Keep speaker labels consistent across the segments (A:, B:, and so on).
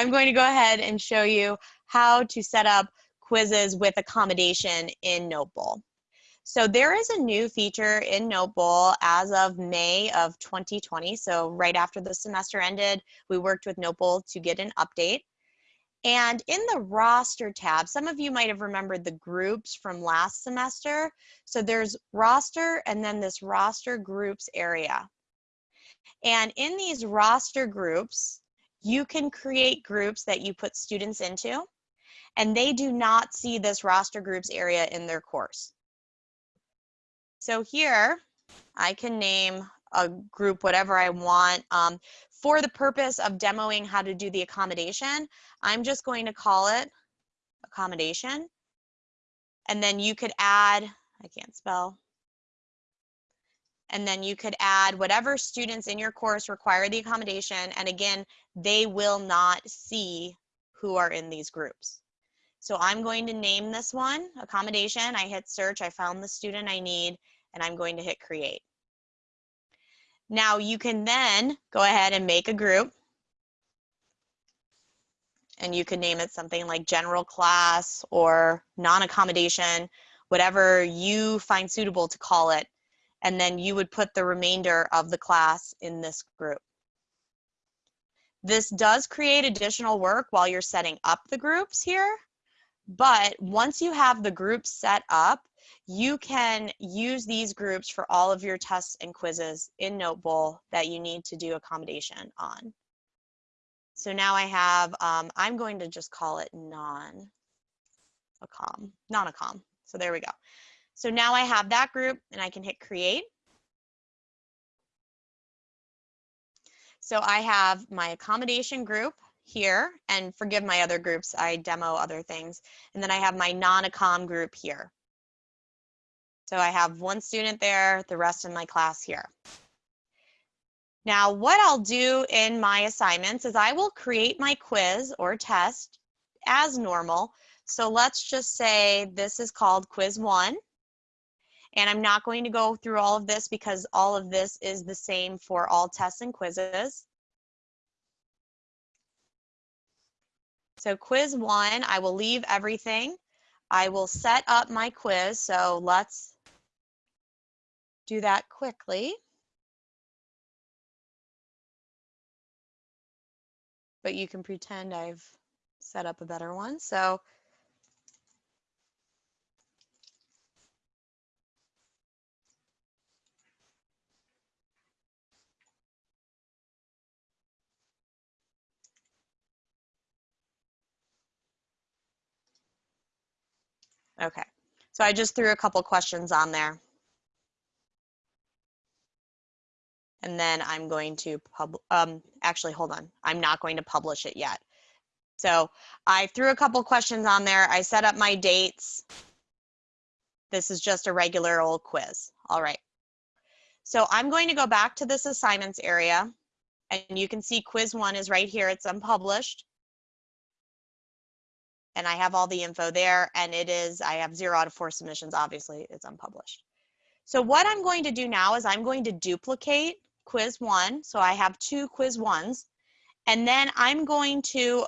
A: I'm going to go ahead and show you how to set up quizzes with accommodation in Notebowl. So there is a new feature in Notebowl as of May of 2020. So right after the semester ended, we worked with Notebowl to get an update. And in the roster tab, some of you might have remembered the groups from last semester. So there's roster and then this roster groups area. And in these roster groups, you can create groups that you put students into, and they do not see this roster groups area in their course. So here, I can name a group whatever I want. Um, for the purpose of demoing how to do the accommodation, I'm just going to call it accommodation. And then you could add, I can't spell, and then you could add whatever students in your course require the accommodation. And again, they will not see who are in these groups. So I'm going to name this one accommodation. I hit search, I found the student I need, and I'm going to hit create. Now you can then go ahead and make a group and you can name it something like general class or non-accommodation, whatever you find suitable to call it. And then you would put the remainder of the class in this group. This does create additional work while you're setting up the groups here. But once you have the groups set up, you can use these groups for all of your tests and quizzes in Notebowl that you need to do accommodation on. So now I have, um, I'm going to just call it non-accom, non-accom. So there we go. So now I have that group and I can hit create. So I have my accommodation group here and forgive my other groups, I demo other things. And then I have my non-accom group here. So I have one student there, the rest of my class here. Now what I'll do in my assignments is I will create my quiz or test as normal. So let's just say this is called quiz one. And I'm not going to go through all of this because all of this is the same for all tests and quizzes. So quiz one, I will leave everything. I will set up my quiz. So let's do that quickly. But you can pretend I've set up a better one. So Okay, so I just threw a couple questions on there. and then I'm going to pub, um, actually, hold on. I'm not going to publish it yet. So I threw a couple questions on there. I set up my dates. This is just a regular old quiz. All right. So I'm going to go back to this assignments area and you can see quiz one is right here. It's unpublished. And I have all the info there and it is, I have zero out of four submissions. Obviously it's unpublished. So what I'm going to do now is I'm going to duplicate quiz one. So I have two quiz ones. And then I'm going to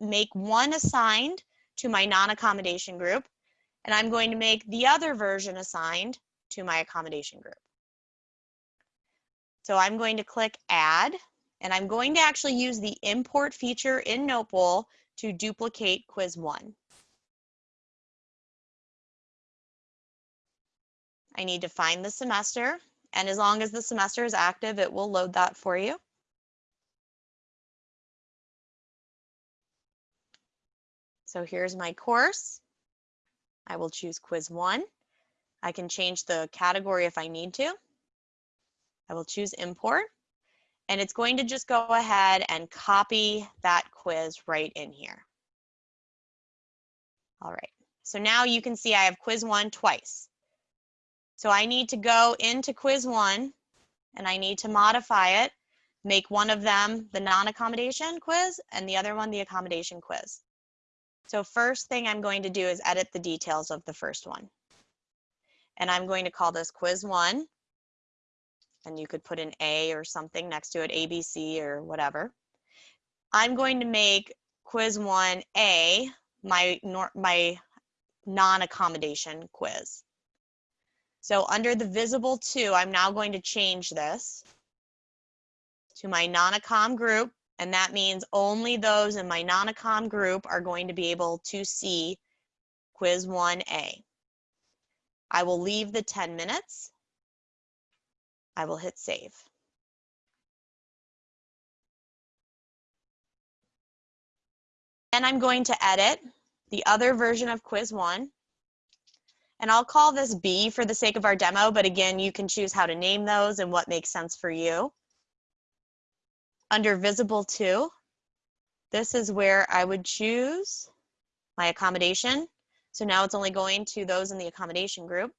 A: make one assigned to my non-accommodation group. And I'm going to make the other version assigned to my accommodation group. So I'm going to click add and I'm going to actually use the import feature in Notebowl to duplicate quiz one. I need to find the semester and as long as the semester is active, it will load that for you. So here's my course. I will choose quiz one. I can change the category if I need to. I will choose import and it's going to just go ahead and copy that quiz right in here. All right, so now you can see I have quiz one twice. So I need to go into quiz one and I need to modify it, make one of them the non-accommodation quiz and the other one the accommodation quiz. So first thing I'm going to do is edit the details of the first one. And I'm going to call this quiz one. And you could put an A or something next to it, ABC or whatever. I'm going to make quiz 1A my, my non-accommodation quiz. So under the visible to, I'm now going to change this to my non-accom group, and that means only those in my non-accom group are going to be able to see quiz 1A. I will leave the 10 minutes. I will hit save. Then I'm going to edit the other version of quiz one. And I'll call this B for the sake of our demo, but again, you can choose how to name those and what makes sense for you. Under visible to, this is where I would choose my accommodation. So now it's only going to those in the accommodation group.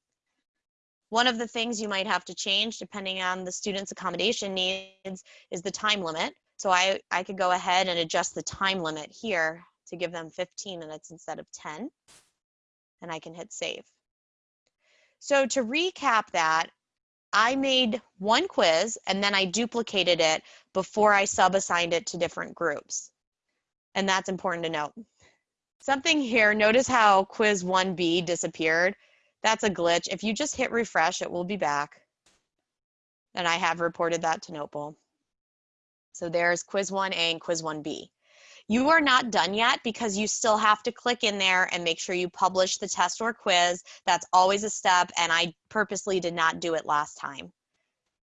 A: One of the things you might have to change depending on the student's accommodation needs is the time limit. So I, I could go ahead and adjust the time limit here to give them 15 minutes instead of 10. And I can hit save. So to recap that, I made one quiz and then I duplicated it before I sub-assigned it to different groups. And that's important to note. Something here, notice how quiz 1B disappeared. That's a glitch. If you just hit refresh, it will be back. And I have reported that to Notebowl. So there's quiz 1A and quiz 1B. You are not done yet because you still have to click in there and make sure you publish the test or quiz. That's always a step and I purposely did not do it last time.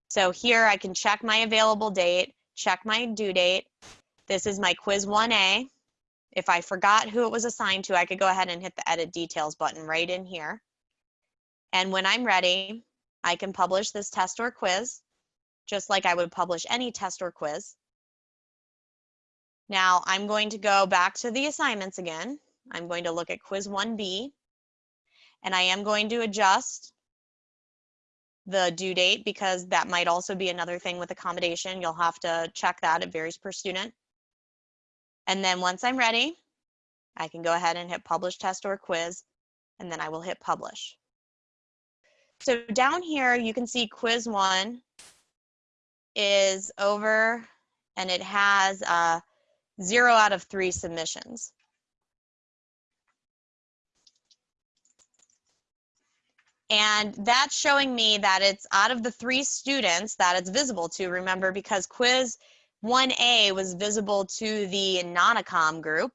A: So here I can check my available date, check my due date. This is my quiz 1A. If I forgot who it was assigned to, I could go ahead and hit the edit details button right in here. And when I'm ready, I can publish this test or quiz, just like I would publish any test or quiz. Now I'm going to go back to the assignments again. I'm going to look at quiz 1B and I am going to adjust the due date because that might also be another thing with accommodation. You'll have to check that. It varies per student. And then once I'm ready, I can go ahead and hit publish test or quiz, and then I will hit publish. So down here, you can see quiz one is over and it has uh, zero out of three submissions. And that's showing me that it's out of the three students that it's visible to, remember, because quiz 1A was visible to the non-accom group.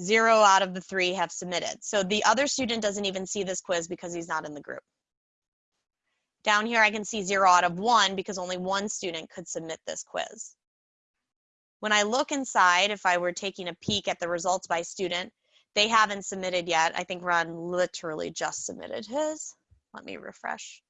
A: Zero out of the three have submitted. So the other student doesn't even see this quiz because he's not in the group. Down here, I can see zero out of one because only one student could submit this quiz. When I look inside, if I were taking a peek at the results by student, they haven't submitted yet. I think Ron literally just submitted his. Let me refresh.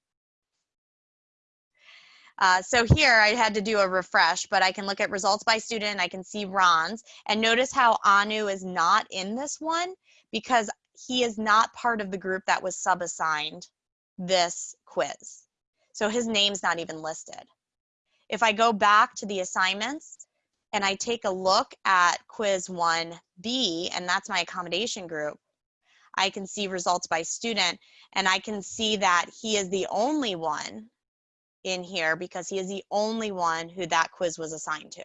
A: Uh, so here I had to do a refresh, but I can look at results by student. I can see Ron's and notice how Anu is not in this one because he is not part of the group that was sub-assigned this quiz. So his name's not even listed. If I go back to the assignments, and I take a look at quiz 1B, and that's my accommodation group, I can see results by student, and I can see that he is the only one in here because he is the only one who that quiz was assigned to.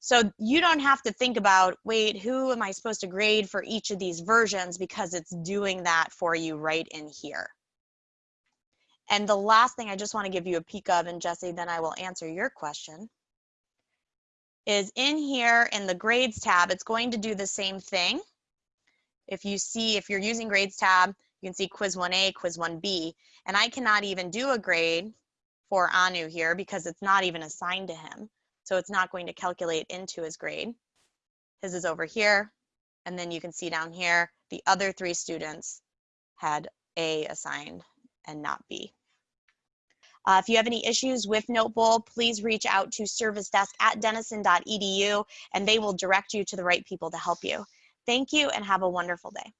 A: So you don't have to think about, wait, who am I supposed to grade for each of these versions because it's doing that for you right in here. And the last thing I just want to give you a peek of, and Jesse, then I will answer your question is in here in the grades tab, it's going to do the same thing. If you see, if you're using grades tab, you can see quiz 1A, quiz 1B, and I cannot even do a grade for Anu here because it's not even assigned to him. So it's not going to calculate into his grade. His is over here. And then you can see down here, the other three students had A assigned and not B. Uh, if you have any issues with Notebowl, please reach out to service desk at denison.edu and they will direct you to the right people to help you. Thank you and have a wonderful day.